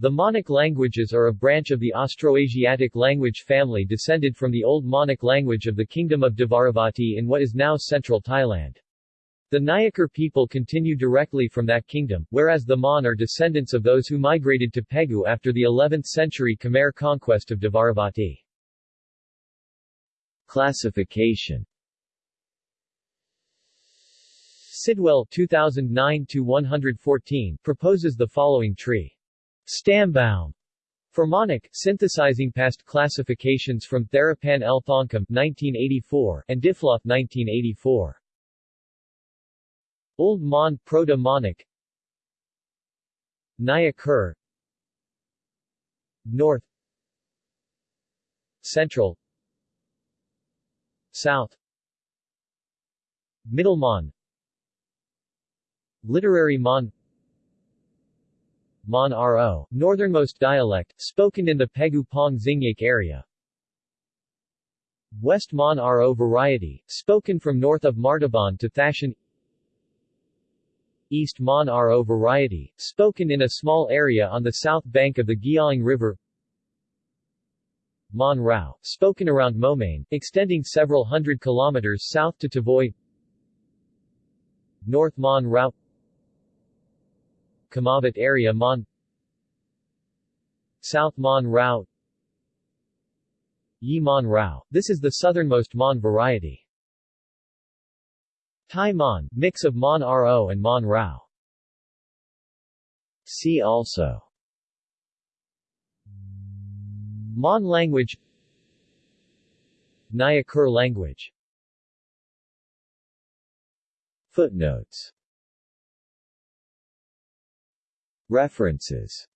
The Monic languages are a branch of the Austroasiatic language family descended from the Old Monic language of the Kingdom of Dvaravati in what is now central Thailand. The Nyah Kur people continue directly from that kingdom, whereas the Mon are descendants of those who migrated to Pegu after the 11th century Khmer conquest of Dvaravati. Classification Sidwell 2009-114 proposes the following tree. Stammbaum for Monic, synthesizing past classifications from Theraphan L. Thongkum 1984 and Diffloth 1984. Old Mon Proto-Monic. Nyah Kur North. Central. South. Middle Mon. Literary Mon Mon Ro, northernmost dialect, spoken in the Pegu Pong Xingyak area. West Mon Ro variety, spoken from north of Martaban to Thashan. East Mon Ro variety, spoken in a small area on the south bank of the Gyaling River. Mon Rao, spoken around Momain, extending several hundred kilometers south to Tavoy. North Mon Rao Kamavat area Mon South Mon Rao Yi Mon Rao. This is the southernmost Mon variety. Thai Mon, mix of Mon Ro and Mon Rao. See also Mon language Nyah Kur language Footnotes References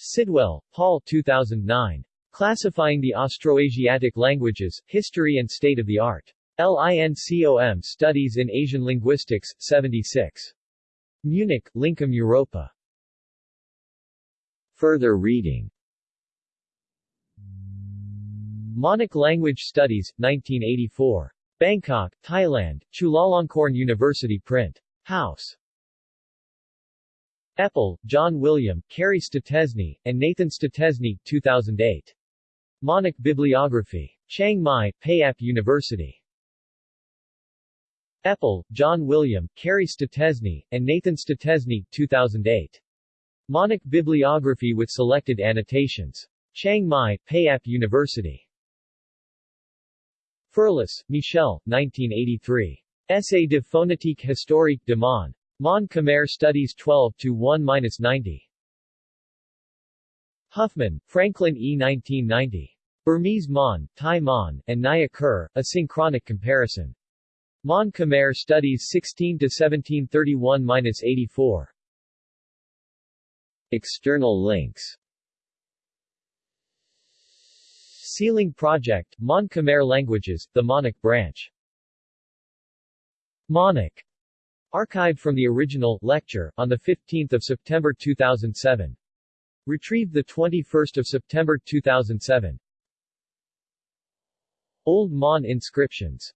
Sidwell, Paul 2009. Classifying the Austroasiatic Languages, History and State of the Art. LINCOM Studies in Asian Linguistics, 76. Munich, Lincom Europa. Further reading Monic Language Studies, 1984. Bangkok, Thailand, Chulalongkorn University Print. House. Eppel, John William, Carey Stotesny, and Nathan Stotesny, 2008. Monic Bibliography. Chiang Mai, Payap University. Eppel, John William, Carey Stotesny, and Nathan Stotesny, 2008. Monic Bibliography with selected annotations. Chiang Mai, Payap University. Ferlus, Michel, 1983. Essai de phonétique historique de Mon. Mon Khmer Studies 12 to 1 90. Huffman, Franklin E. 1990. Burmese Mon, Thai Mon, and Nyah Kur, A Synchronic Comparison. Mon Khmer Studies 16 to 1731 84. External links SEAlang Project, Mon Khmer Languages, the Monic Branch. Monic Archived from the original lecture on the 15th of September 2007. Retrieved the 21st of September 2007. Old Mon inscriptions